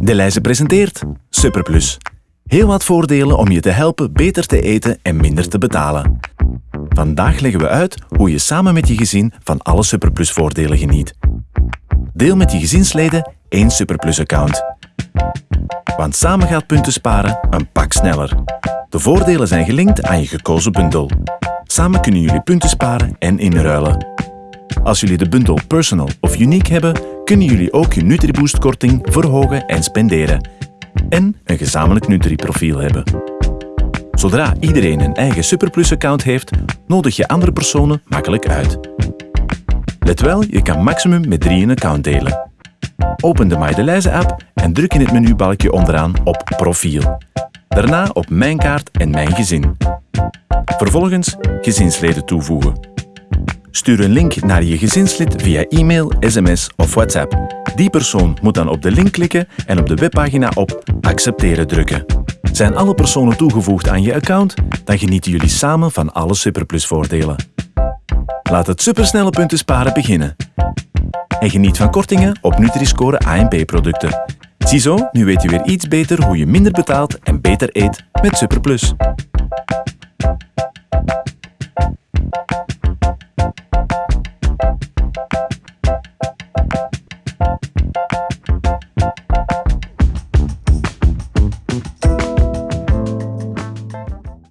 De Leize presenteert Superplus. Heel wat voordelen om je te helpen beter te eten en minder te betalen. Vandaag leggen we uit hoe je samen met je gezin van alle Superplus voordelen geniet. Deel met je gezinsleden één Superplus-account. Want samen gaat punten sparen een pak sneller. De voordelen zijn gelinkt aan je gekozen bundel. Samen kunnen jullie punten sparen en inruilen. Als jullie de bundel Personal of Unique hebben, kunnen jullie ook je NutriBoost-korting verhogen en spenderen. En een gezamenlijk Nutri-profiel hebben. Zodra iedereen een eigen Superplus-account heeft, nodig je andere personen makkelijk uit. Let wel, je kan maximum met drie een account delen. Open de MyDeLijze app en druk in het menubalkje onderaan op Profiel. Daarna op Mijn kaart en Mijn gezin. Vervolgens gezinsleden toevoegen. Stuur een link naar je gezinslid via e-mail, sms of WhatsApp. Die persoon moet dan op de link klikken en op de webpagina op Accepteren drukken. Zijn alle personen toegevoegd aan je account, dan genieten jullie samen van alle Superplus-voordelen. Laat het supersnelle punten sparen beginnen. En geniet van kortingen op Nutri-Score ANP-producten. Ziezo, nu weet je weer iets beter hoe je minder betaalt en beter eet met Superplus.